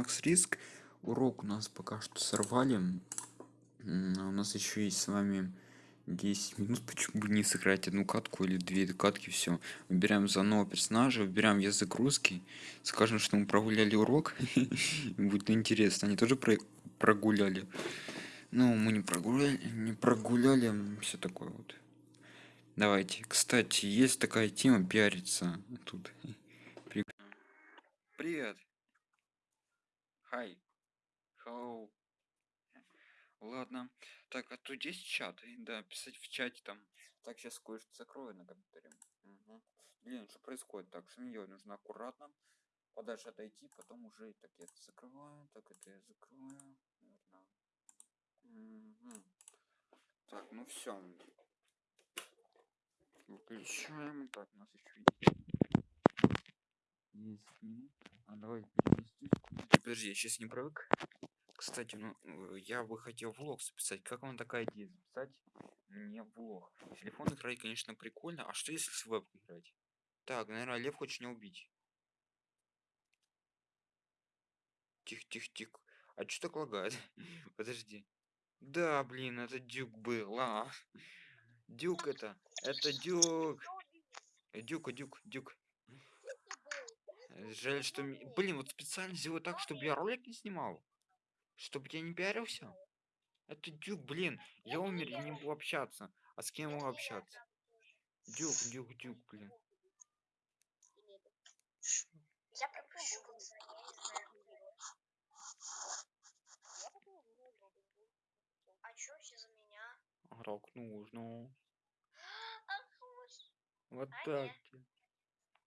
Макс Риск. Урок у нас пока что сорвали. А у нас еще есть с вами 10 минут. Почему бы не сыграть одну катку или две катки, все. Выбираем за нового персонажа, выбираем язык русский. Скажем, что мы прогуляли урок. Будет интересно. Они тоже про прогуляли. Ну, мы не прогуляли, не прогуляли, все такое вот. Давайте. Кстати, есть такая тема пиариться тут. Привет. Hi. Hello. Ладно. Так, а тут есть чат? Да, писать в чате там. Так, сейчас кое-что закрою на компьютере. Угу. Блин, что происходит? Так, сменить нужно аккуратно. Подальше отойти, потом уже так я это закрываю. Так, это я. Наверное. Угу. Так, ну все. Выключаем. Так, у нас еще есть минут. А давай Подожди, я сейчас не привык. Кстати, ну, э, я бы хотел влог записать. Как вам такая идея записать мне влог? Телефон играть, конечно, прикольно. А что если с веб играть? Так, наверное, лев хочет меня убить. Тихо, тихо, тихо. А что так лагает? Подожди. Да, блин, это дюк был, а. Дюк это. Это дюк. Дюк, дюк, дюк. Жаль, что... Блин, вот специально сделаю так, чтобы я ролик не снимал. Чтобы я не пиарился. Это Дюк, блин. Я умер, я не могу общаться. А с кем могу общаться? Дюк, Дюк, Дюк, блин. Я А чё все за меня? Рок нужно. Вот а так.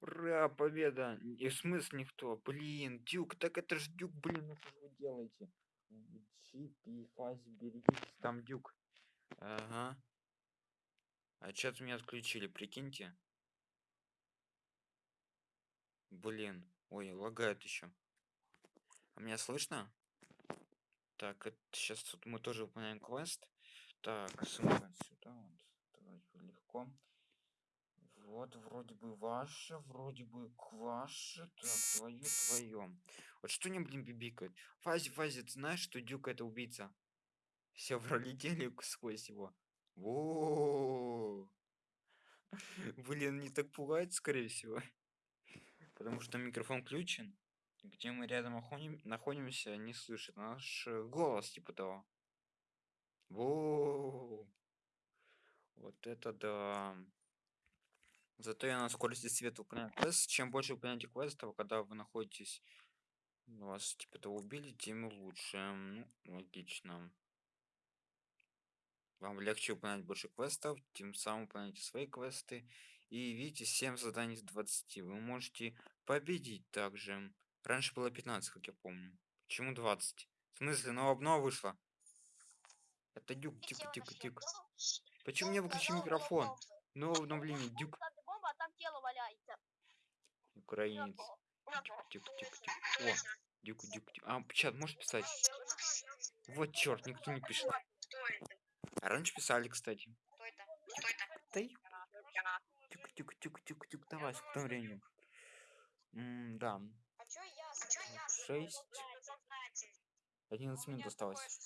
Ура, победа! И в смысле никто? Блин, Дюк, так это ж Дюк, блин, ну что вы делаете? Чипи, фази, берегитесь, там Дюк. Ага. А чат меня отключили, прикиньте. Блин, ой, лагает еще. А меня слышно? Так, это сейчас тут мы тоже выполняем квест. Так, сюда, сюда, вот. Давайте легко. Вот, вроде бы ваше, вроде бы ваше. Так, твое, твое. Вот что не, блин, бибикает? Фази, Фази, ты знаешь, что Дюк это убийца? Все пролетели сквозь его. Во. Блин, не так пугает, скорее всего. Потому что микрофон включен. Где мы рядом находимся, не слышит наш э, голос, типа того. Во. Вот это да. Зато я на скорости света выполняю квест. Чем больше выполняете квестов, когда вы находитесь... Вас типа того убили, тем лучше. Ну, логично. Вам легче выполнять больше квестов, тем самым выполняете свои квесты. И видите, 7 заданий из 20. Вы можете победить также. Раньше было 15, как я помню. Почему 20? В смысле, новая обнова вышла? Это дюк, тихо, тихо, тихо. Почему мне выключи микрофон? Новое обновление, дюк тело валяется. Украинец. Тихо, тихо, тихо. О, дюк, дюк, дюк. А, чат, можешь писать? Вот черт, никто не пишет. А раньше писали, кстати. Кто это? Кто это? Тюк, тюк, тюк, тюк, давай, сколько времени? М да. Шесть. 11 минут осталось.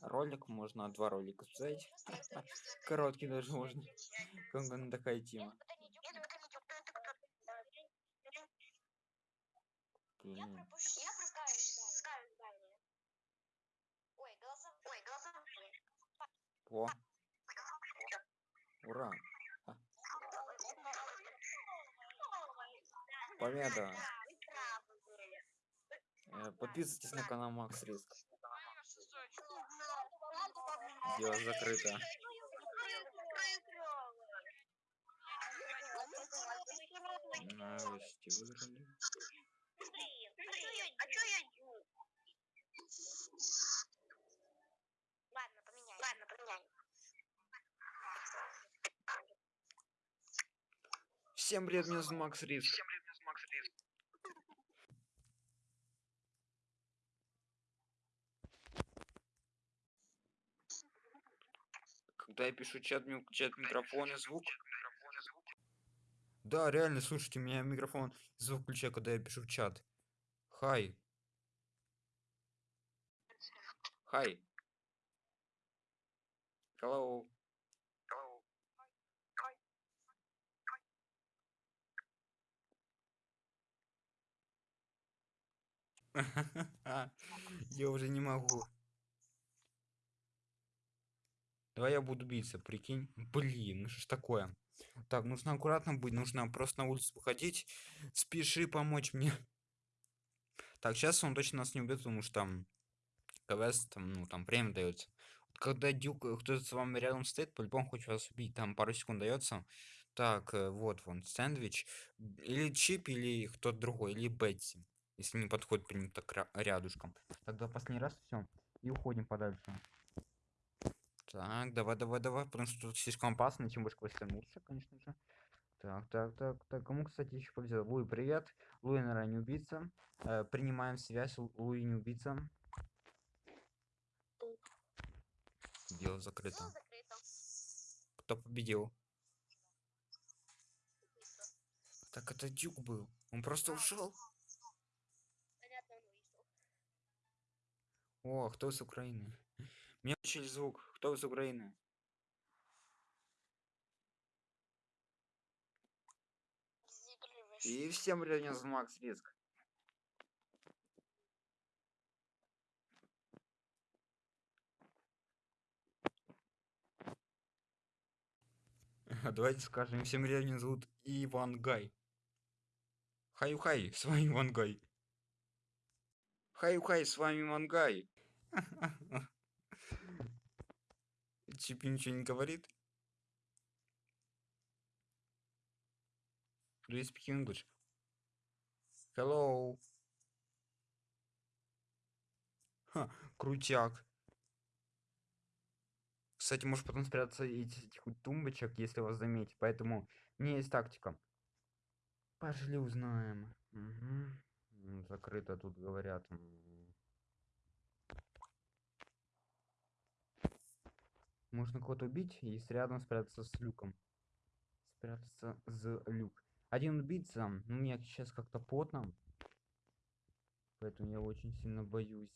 Ролик можно, два ролика сказать. Короткий даже можно. Как такая тема. Я пропущу. Я пропускаю здание. Ой, голосов... Ой, голосовые. О. Ура. А. Победа. Э, подписывайтесь на канал Макс Риск. Дело закрыто. Новости выиграли. Всем привет, меня зовут Макс Риск. Всем привет, меня зовут Макс Риск. Когда я пишу чат, включает микрофон и звук. Да, реально, слушайте, меня микрофон звук включает, когда я пишу в чат. Хай. Hi. Hello. Я уже не могу. Давай я буду биться, прикинь. Блин, ну что ж такое? Так, нужно аккуратно быть, нужно просто на улицу выходить. Спеши помочь мне. Так, сейчас он точно нас не убьет, потому что там КВС, там, ну, там время дается. Вот когда дюк, э, кто-то с вами рядом стоит, по-любому хочет вас убить, там пару секунд дается. Так, э, вот вон, сэндвич. Или Чип, или кто-то другой, или Бетси. Если не подходит прям так ря- рядышком. Тогда последний раз все. И уходим подальше. Так, давай, давай, давай, потому что тут слишком опасно, чем больше квесты лучше, конечно же. Так, так, так, так, кому, кстати, еще повезло? Луи, привет. Луи, наверное, не убийца. Э, принимаем связь, Лу- Луи не убийца. Дело закрыто. Дело закрыто. Кто победил? Так это Дюк был. Он просто ушел. О, кто с Украины? Мне включили звук. Кто из Украины? И всем привет, Макс Риск. Давайте скажем, всем меня зовут Иван Гай. Хай-хай, с вами Иван Гай. Хай-хай, с вами Иван Гай. Чип ничего не говорит? Do you speak English? Hello. Ха, крутяк. Кстати, может потом спрятаться из этих тумбочек, если вас заметить. Поэтому меня есть тактика. Пошли узнаем. М, Закрыто тут говорят. Можно кого-то убить и рядом спрятаться с люком. Спрятаться за люк. Один убийца. Ну, мне сейчас как-то потно. Поэтому я очень сильно боюсь.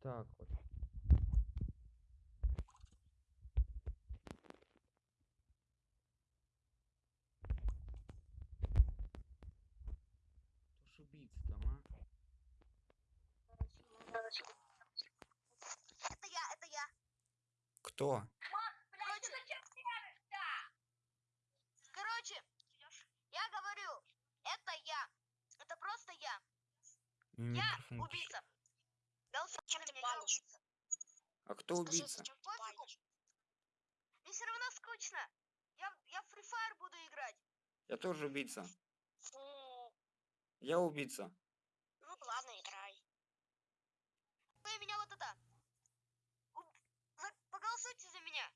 Так вот. Кто ж убийца там, а? Это я, это я. Кто? Короче, короче, я говорю, это я. Это просто я. Я убийца. Голосуйте на меня, я убийца. А кто убийца? Мне все равно скучно. Я, я в Free Fire буду играть. Я тоже убийца. Фу. Я убийца. Ну ладно, играй. Вы меня вот это. уб- за- Поголосуйте за меня.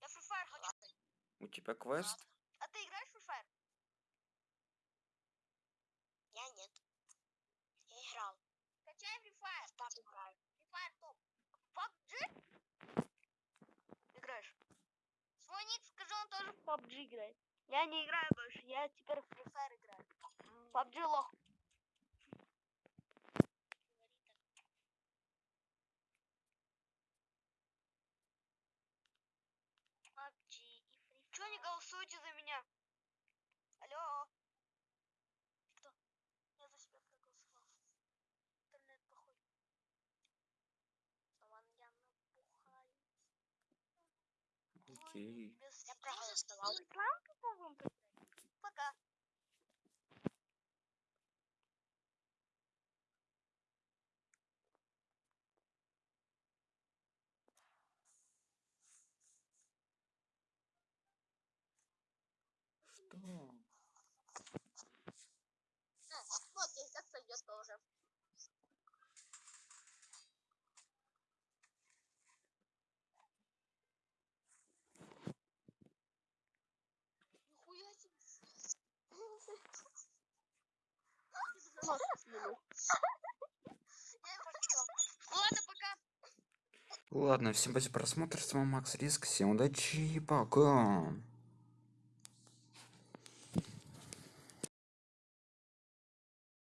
Я Free Fire хочу. У тебя квест? А ты играешь в Fire? Я нет. Я играл. Качай Free Fire. Пап играю. Free Fire топ. PUBG? Играешь? Свой ник скажи, он тоже в PUBG играет. Я не играю больше, я теперь в Free Fire играю. PUBG лох. PUBG и Free Fire. Голосуете за меня? Алло. Кто? Я за себя проголосовал. Интернет плохой. Саван я напухаю. Окей. Без я проголосовал. Пока. Что? Ну, окей, так сойдет тоже. Нихуя себе. Я его хотел. Ладно, пока. Ладно, всем спасибо за просмотр. С вами Макс Риск. Всем удачи и пока.